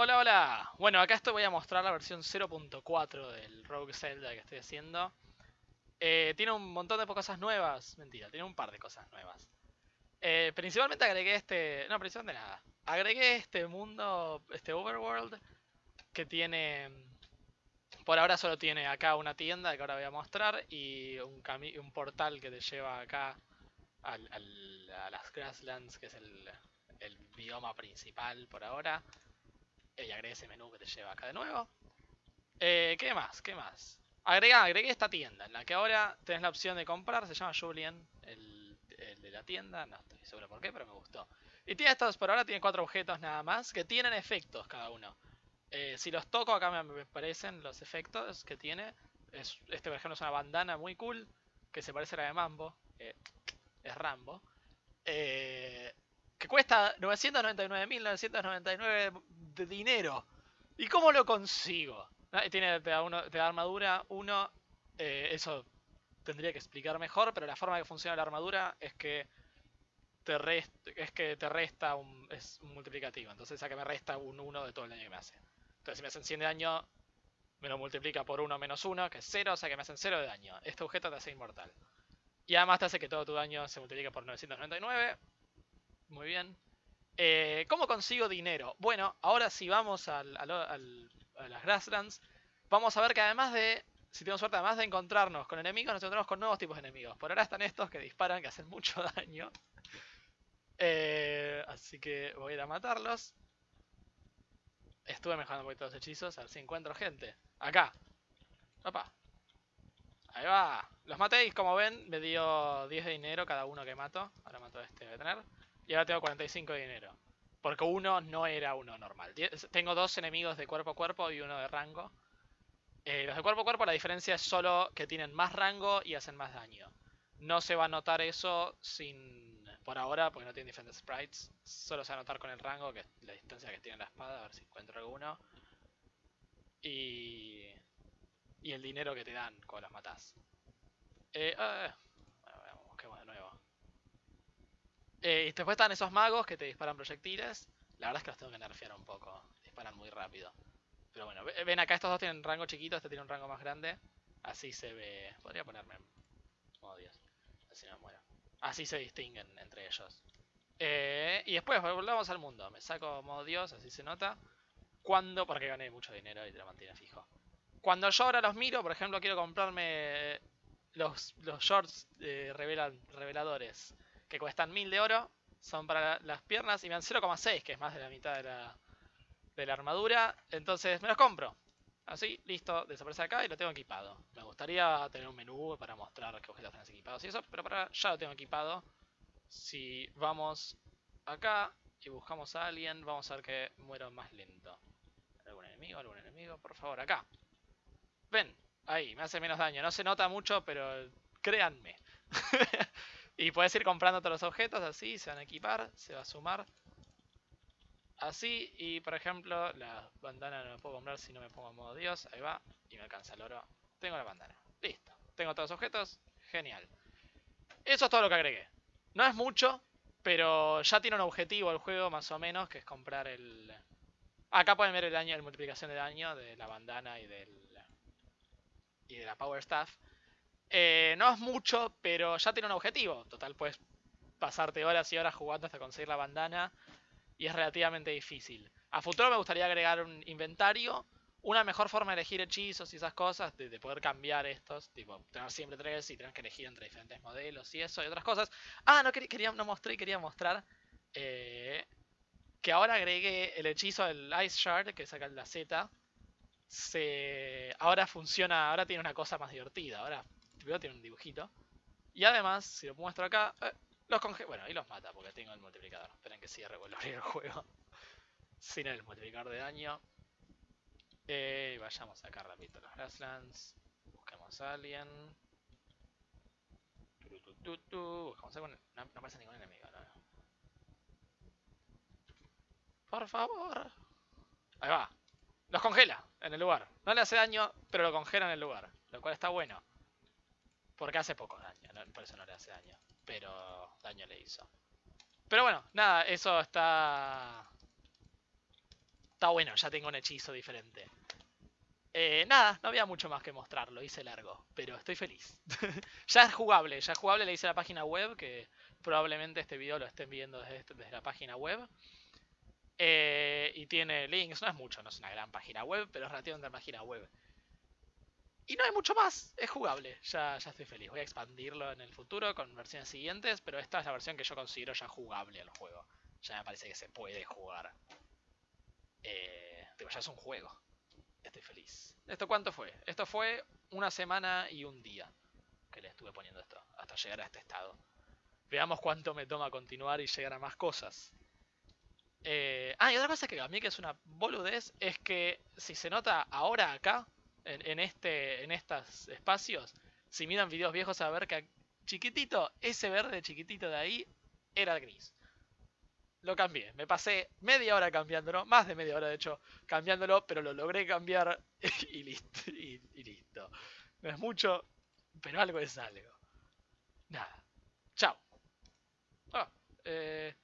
Hola, hola. Bueno, acá esto voy a mostrar la versión 0.4 del Rogue Zelda que estoy haciendo. Eh, tiene un montón de cosas nuevas. Mentira, tiene un par de cosas nuevas. Eh, principalmente agregué este... No, principalmente nada. Agregué este mundo, este overworld, que tiene... Por ahora solo tiene acá una tienda que ahora voy a mostrar y un, un portal que te lleva acá al, a las Grasslands, que es el bioma principal por ahora. Y agregué ese menú que te lleva acá de nuevo. Eh, ¿Qué más? ¿Qué más? Agrega, agregué esta tienda en la que ahora tenés la opción de comprar. Se llama Julian, el, de la tienda. No estoy seguro por qué, pero me gustó. Y tiene estos, por ahora tiene cuatro objetos nada más que tienen efectos cada uno. Eh, si los toco acá me, parecen los efectos que tiene. Es, este por ejemplo es una bandana muy cool que se parece a la de Mambo. Es Rambo. Eh, que cuesta 999.999 de dinero. ¿Y cómo lo consigo? Ah, tiene, te, da armadura, uno, eh, eso tendría que explicar mejor, pero la forma que funciona la armadura es que te resta, es que te resta un, es un multiplicativo. Entonces a que me resta un 1 de todo el daño que me hace. Entonces si me hacen 100 de daño, me lo multiplica por 1 menos 1, que es 0, o sea que me hacen 0 de daño. Este objeto te hace inmortal. Y además te hace que todo tu daño se multiplique por 999. Muy bien. Eh, ¿Cómo consigo dinero? Bueno, ahora si vamos al, a las Grasslands, vamos a ver que además de, si tenemos suerte, además de encontrarnos con enemigos, nos encontramos con nuevos tipos de enemigos. Por ahora están estos que disparan, que hacen mucho daño. Eh, así que voy a ir a matarlos. Estuve mejorando un poquito los hechizos, a ver si encuentro gente. Acá. Opa. Ahí va. Los matéis, como ven, me dio 10 de dinero cada uno que mato. Ahora mato a este, de tener. Y ahora tengo 45 de dinero. Porque uno no era uno normal. Tengo dos enemigos de cuerpo a cuerpo y uno de rango. Eh, los de cuerpo a cuerpo la diferencia es solo que tienen más rango y hacen más daño. No se va a notar eso sin por ahora, porque no tienen diferentes sprites. Solo se va a notar con el rango, que es la distancia que tiene la espada, a ver si encuentro alguno. Y, y el dinero que te dan cuando las matas. Eh, ah, de nuevo. Eh, después están esos magos que te disparan proyectiles. La verdad es que los tengo que nerfear un poco. Disparan muy rápido. Pero bueno, ven acá estos dos tienen rango chiquito, este tiene un rango más grande. Así se ve... Podría ponerme... Oh Dios. Así me muero. Así se distinguen entre ellos. Eh, y después volvamos al mundo. Me saco modo Dios, así se nota. Cuando... Porque gané mucho dinero y te lo mantiene fijo. Cuando yo ahora los miro, por ejemplo, quiero comprarme los, los shorts eh, reveladores que cuestan 1000 de oro, son para las piernas y me dan 0,6, que es más de la mitad de la, de la armadura. Entonces me los compro. Así, listo, desaparece acá y lo tengo equipado. Me gustaría tener un menú para mostrar qué objetos tenés equipados y eso, pero para ya lo tengo equipado. Si vamos acá y buscamos a alguien, vamos a ver que muero más lento. ¿Algún enemigo? ¿Algún enemigo? Por favor, acá. Ven, ahí, me hace menos daño. No se nota mucho, pero créanme. Y puedes ir comprando todos los objetos así, se van a equipar, se va a sumar. Así, y por ejemplo, la bandana no la puedo comprar si no me pongo en modo Dios. Ahí va, y me alcanza el oro. Tengo la bandana. Listo. Tengo todos los objetos. Genial. Eso es todo lo que agregué. No es mucho, pero ya tiene un objetivo el juego más o menos, que es comprar el... Acá pueden ver el daño, la multiplicación de daño de la bandana y del... Y de la Power Staff. Eh, no es mucho, pero ya tiene un objetivo. Total, puedes pasarte horas y horas jugando hasta conseguir la bandana. Y es relativamente difícil. A futuro me gustaría agregar un inventario. Una mejor forma de elegir hechizos y esas cosas. De, poder cambiar estos. Tipo, tener siempre tres y tener que elegir entre diferentes modelos y eso y otras cosas. Ah, no, quería, no mostré quería mostrar. Eh, que ahora agregué el hechizo del Ice Shard, que saca la Z. Se, ahora funciona, ahora tiene una cosa más divertida. Ahora tiene un dibujito. Y además, si lo muestro acá, eh, los conge... Bueno, ahí los mata porque tengo el multiplicador. Esperen que cierre vuelvo el juego. Sin el multiplicador de daño. Eh, vayamos acá rapidito los Grasslands. Busquemos a alguien. A... No, no aparece ningún enemigo, Por favor. Ahí va. Los congela en el lugar. No le hace daño, pero lo congela en el lugar. Lo cual está bueno. Porque hace poco daño, por eso no le hace daño. Pero daño le hizo. Pero bueno, nada, eso está... está bueno, ya tengo un hechizo diferente. Eh, nada, no había mucho más que mostrar, lo hice largo, pero estoy feliz. ya es jugable, ya es jugable, le hice la página web, que probablemente este video lo estén viendo desde, este, la página web. Eh, y tiene links, no es mucho, no es una gran página web, pero es relativamente una página web. Y no hay mucho más, es jugable, ya, ya estoy feliz. Voy a expandirlo en el futuro con versiones siguientes, pero esta es la versión que yo considero ya jugable al juego. Ya me parece que se puede jugar. Eh, digo, ya es un juego. Estoy feliz. ¿Esto cuánto fue? Esto fue una semana y un día que le estuve poniendo esto, hasta llegar a este estado. Veamos cuánto me toma continuar y llegar a más cosas. Eh, ah, y otra cosa que a mí que es una boludez es que si se nota ahora acá, en, este, en estos espacios, si miran videos viejos a ver que chiquitito, ese verde chiquitito de ahí era gris. Lo cambié, me pasé media hora cambiándolo, más de media hora de hecho cambiándolo, pero lo logré cambiar y listo. Y, listo. No es mucho, pero algo es algo. Nada. Chao. Ah, eh,